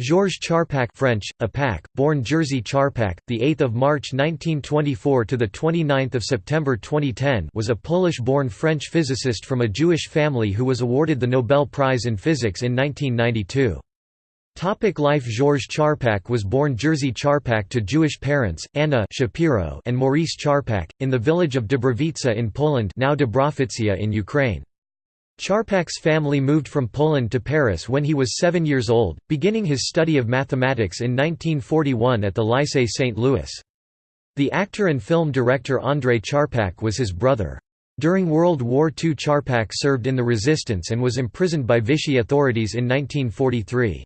Georges Charpak French, Apak, born Jerzy Charpak, the 8th of March 1924 to the 29th of September 2010, was a Polish-born French physicist from a Jewish family who was awarded the Nobel Prize in Physics in 1992. Topic life Georges Charpak was born Jerzy Charpak to Jewish parents, Anna Shapiro and Maurice Charpak, in the village of Dubrovica in Poland now Dubrovica in Ukraine. Charpak's family moved from Poland to Paris when he was seven years old, beginning his study of mathematics in 1941 at the Lycée St. Louis. The actor and film director André Charpak was his brother. During World War II Charpak served in the resistance and was imprisoned by Vichy authorities in 1943.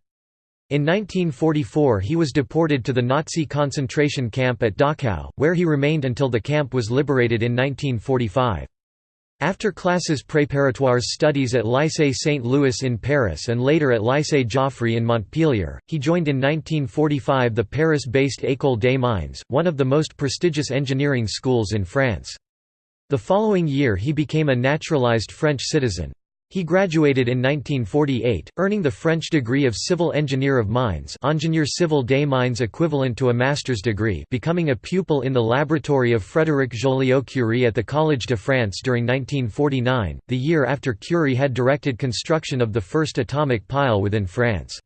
In 1944 he was deported to the Nazi concentration camp at Dachau, where he remained until the camp was liberated in 1945. After classes préparatoires studies at Lycée Saint Louis in Paris and later at Lycée Joffre in Montpellier, he joined in 1945 the Paris-based École des Mines, one of the most prestigious engineering schools in France. The following year he became a naturalized French citizen. He graduated in 1948, earning the French degree of Civil Engineer of Mines Ingénieur Civil des Mines equivalent to a master's degree becoming a pupil in the laboratory of Frédéric Joliot-Curie at the Collège de France during 1949, the year after Curie had directed construction of the first atomic pile within France.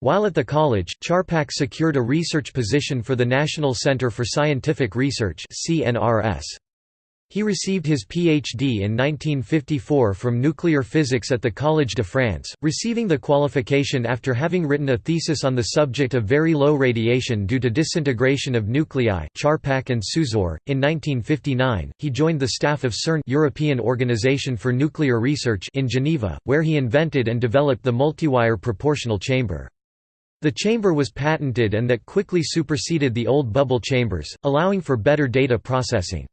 While at the college, Charpak secured a research position for the National Centre for Scientific Research CNRS. He received his Ph.D. in 1954 from nuclear physics at the Collège de France, receiving the qualification after having written a thesis on the subject of very low radiation due to disintegration of nuclei Charpak and Susor. In 1959, he joined the staff of CERN European Organization for Nuclear Research in Geneva, where he invented and developed the multiwire proportional chamber. The chamber was patented and that quickly superseded the old bubble chambers, allowing for better data processing.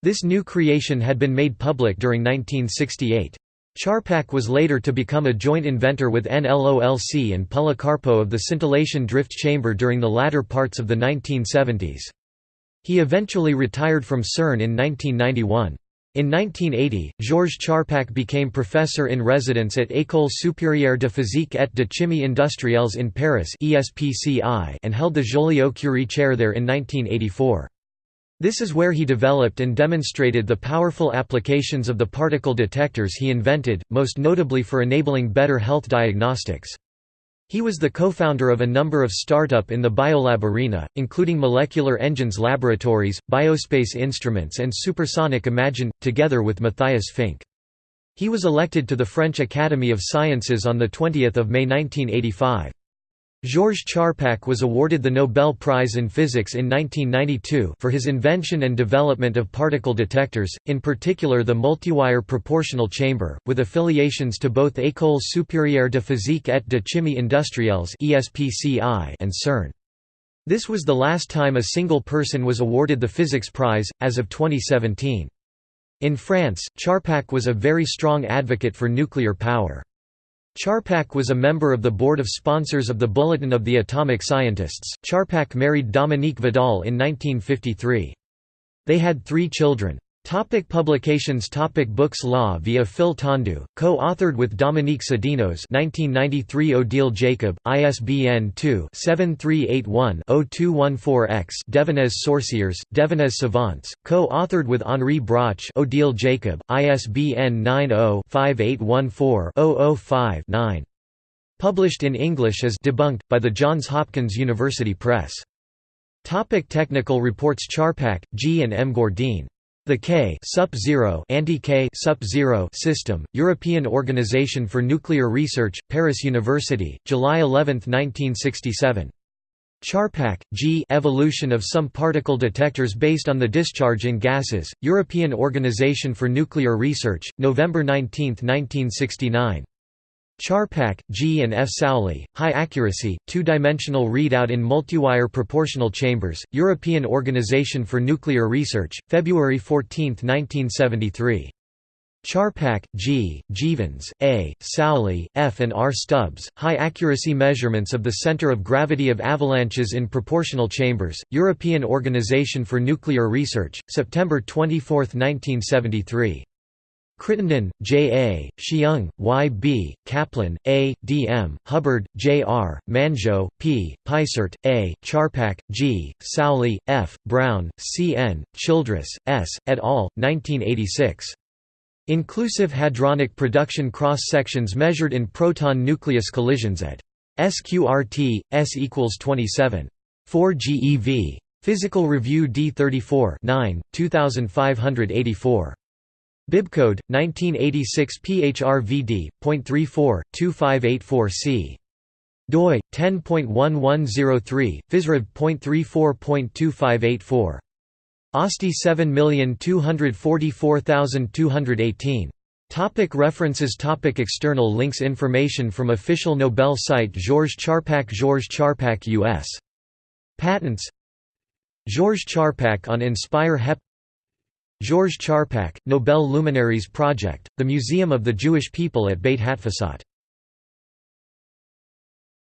This new creation had been made public during 1968. Charpak was later to become a joint inventor with NLOLC and Policarpo of the scintillation drift chamber during the latter parts of the 1970s. He eventually retired from CERN in 1991. In 1980, Georges Charpak became professor in residence at École supérieure de physique et de chimie industrielles in Paris and held the Joliot-Curie chair there in 1984. This is where he developed and demonstrated the powerful applications of the particle detectors he invented, most notably for enabling better health diagnostics. He was the co-founder of a number of startup in the biolab arena, including Molecular Engines Laboratories, Biospace Instruments and Supersonic Imagine, together with Matthias Fink. He was elected to the French Academy of Sciences on 20 May 1985. Georges Charpak was awarded the Nobel Prize in Physics in 1992 for his invention and development of particle detectors, in particular the multiwire proportional chamber, with affiliations to both École supérieure de physique et de chimie industrielles and CERN. This was the last time a single person was awarded the Physics Prize, as of 2017. In France, Charpak was a very strong advocate for nuclear power. Charpak was a member of the board of sponsors of the Bulletin of the Atomic Scientists. Charpak married Dominique Vidal in 1953. They had three children. Topic publications Topic Books La vie à fil tendu, co-authored with Dominique Saudinos 1993 Odile Jacob, ISBN 2-7381-0214-X Devenez Sorciers, Devenez Savants, co-authored with Henri Broch Odile Jacob, ISBN 90-5814-005-9. Published in English as Debunked, by the Johns Hopkins University Press. Topic technical reports Charpak, G. and M. Gourdin. The K SUP-0 anti-K SUP-0 system, European Organization for Nuclear Research, Paris University, July 11, 1967. Charpak, G. Evolution of some particle detectors based on the discharge in gases, European Organization for Nuclear Research, November 19, 1969. Charpak, G. and F. Sauli, High Accuracy, Two-Dimensional Readout in Multiwire Proportional Chambers, European Organization for Nuclear Research, February 14, 1973. Charpak, G., Jeavons, A., Sauli, F. and R. Stubbs, High Accuracy Measurements of the Center of Gravity of Avalanches in Proportional Chambers, European Organization for Nuclear Research, September 24, 1973. Crittenden, J. A., Hsiung, Y. B., Kaplan, A., D. M., Hubbard, J. R., Manjo, P., Peisert, A., Charpak, G., Sauli, F., Brown, C. N., Childress, S., et al., 1986. Inclusive hadronic production cross-sections measured in proton-nucleus collisions at SQRT, S equals 27. 4 GeV. Physical Review D34 9, 2584. Bibcode 1986 PHRVD.34.2584C. doi 10.1103 physrev.34.2584. OSTI 7244218. Topic references Topic External links Information from official Nobel site Georges Charpak Georges Charpak U.S. Patents Georges Charpak on Inspire HEP Georges Charpak, Nobel Luminaries Project, the Museum of the Jewish People at Beit Hatfutsot